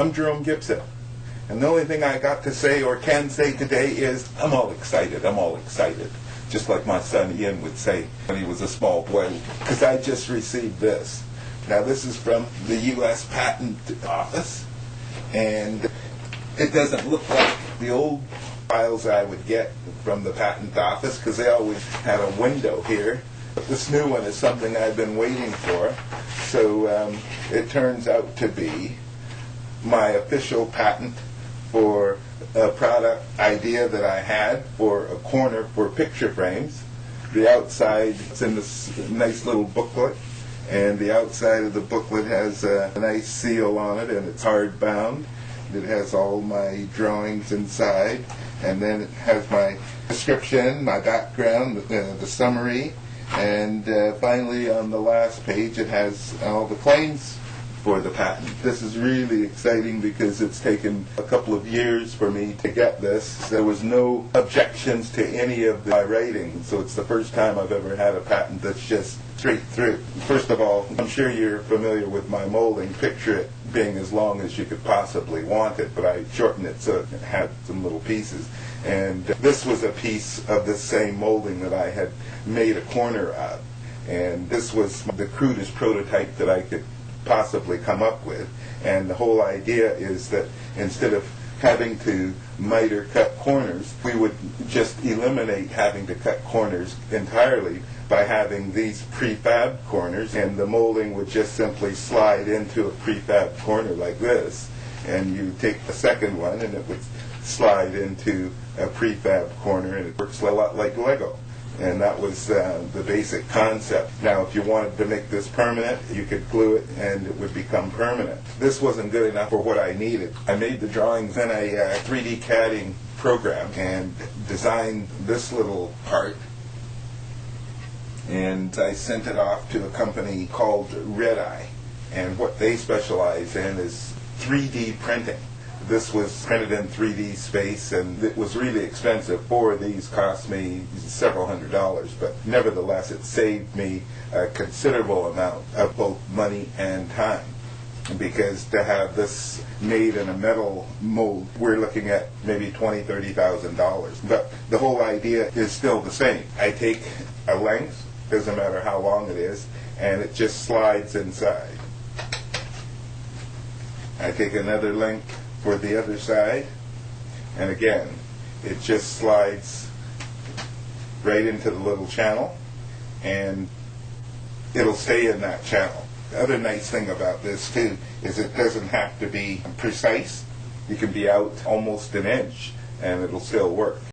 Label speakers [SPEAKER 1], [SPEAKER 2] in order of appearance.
[SPEAKER 1] I'm Jerome Gibson. And the only thing I got to say or can say today is I'm all excited. I'm all excited. Just like my son Ian would say when he was a small boy, because I just received this. Now, this is from the U.S. Patent Office, and it doesn't look like the old files I would get from the Patent Office because they always had a window here. But this new one is something I've been waiting for. So um, it turns out to be my official patent for a product idea that I had for a corner for picture frames. The outside, is in this nice little booklet, and the outside of the booklet has a nice seal on it, and it's hard bound. It has all my drawings inside, and then it has my description, my background, uh, the summary, and uh, finally on the last page it has all the claims for the patent. This is really exciting because it's taken a couple of years for me to get this. There was no objections to any of my writing, so it's the first time I've ever had a patent that's just straight through. First of all, I'm sure you're familiar with my molding. Picture it being as long as you could possibly want it, but I shortened it so it had some little pieces. And this was a piece of the same molding that I had made a corner of. And this was the crudest prototype that I could possibly come up with. And the whole idea is that instead of having to miter cut corners, we would just eliminate having to cut corners entirely by having these prefab corners, and the molding would just simply slide into a prefab corner like this. And you take a second one, and it would slide into a prefab corner, and it works a lot like Lego. And that was uh, the basic concept. Now, if you wanted to make this permanent, you could glue it and it would become permanent. This wasn't good enough for what I needed. I made the drawings in a uh, 3D CADing program and designed this little part. And I sent it off to a company called Red Eye. And what they specialize in is 3D printing this was printed in 3D space, and it was really expensive. Four of these cost me several hundred dollars, but nevertheless, it saved me a considerable amount of both money and time. Because to have this made in a metal mold, we're looking at maybe twenty, thirty thousand dollars. But the whole idea is still the same. I take a length, doesn't matter how long it is, and it just slides inside. I take another length for the other side. And again, it just slides right into the little channel and it'll stay in that channel. The other nice thing about this too is it doesn't have to be precise. You can be out almost an inch and it'll still work.